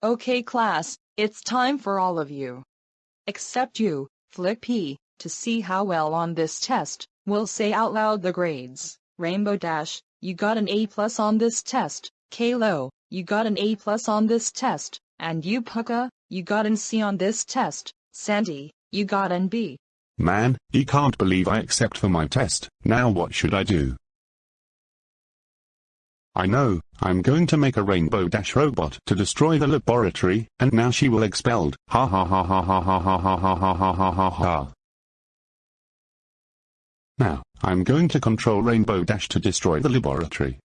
Okay class, it's time for all of you. Except you, Flick P, to see how well on this test, we'll say out loud the grades. Rainbow Dash, you got an A plus on this test. Kalo, you got an A plus on this test. And you Puka, you got an C on this test. Sandy, you got an B. Man, he can't believe I accept for my test. Now what should I do? I know, I'm going to make a Rainbow Dash robot to destroy the laboratory, and now she will expelled. Ha ha ha ha ha ha ha ha ha ha ha ha ha ha. Now, I'm going to control Rainbow Dash to destroy the laboratory.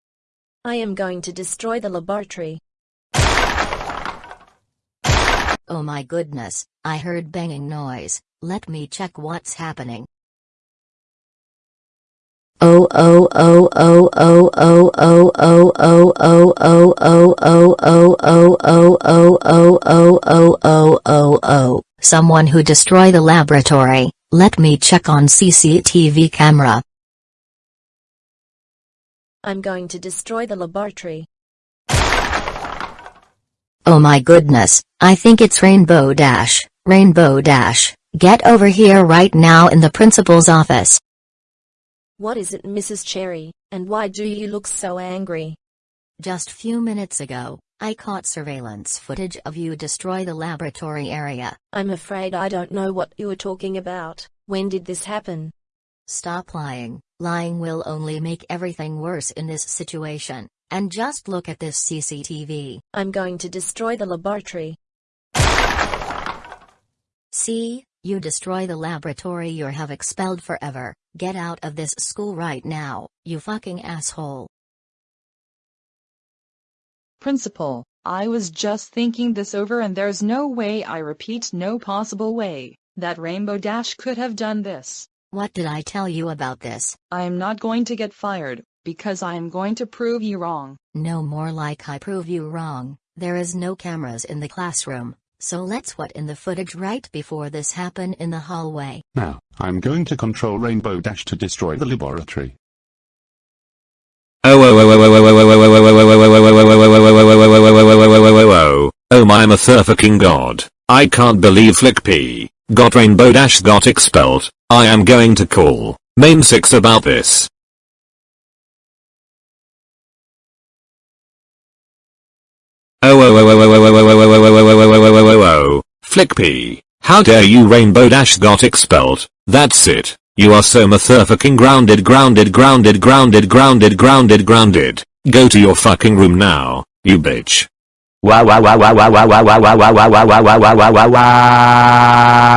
I am going to destroy the laboratory. Oh my goodness, I heard banging noise. Let me check what's happening. Someone who destroy the laboratory. Let me check on CCTV camera. I'm going to destroy the laboratory. Oh my goodness, I think it's Rainbow Dash. Rainbow Dash, get over here right now in the principal's office. What is it Mrs. Cherry, and why do you look so angry? Just few minutes ago, I caught surveillance footage of you destroy the laboratory area. I'm afraid I don't know what you are talking about. When did this happen? Stop lying. Lying will only make everything worse in this situation. And just look at this CCTV. I'm going to destroy the laboratory. See, you destroy the laboratory you have expelled forever. Get out of this school right now, you fucking asshole. Principal, I was just thinking this over and there's no way I repeat no possible way that Rainbow Dash could have done this. What did I tell you about this? I am not going to get fired, because I am going to prove you wrong. No more like I prove you wrong. There is no cameras in the classroom, so let's what in the footage right before this happened in the hallway. Now, I'm going to control Rainbow Dash to destroy the laboratory. Oh oh oh oh oh oh oh oh oh oh oh my motherfucking god. I can't believe Flick P got Rainbow Dash got expelled. I am going to call Mane 6 about this. Oh Flick P. How dare you Rainbow Dash got expelled. That's it. You are so motherfucking grounded grounded grounded grounded grounded grounded grounded. Go to your fucking room now, you bitch. Wow wow wow wow wow wow wow wow wow wow wow wow wow wow wow wow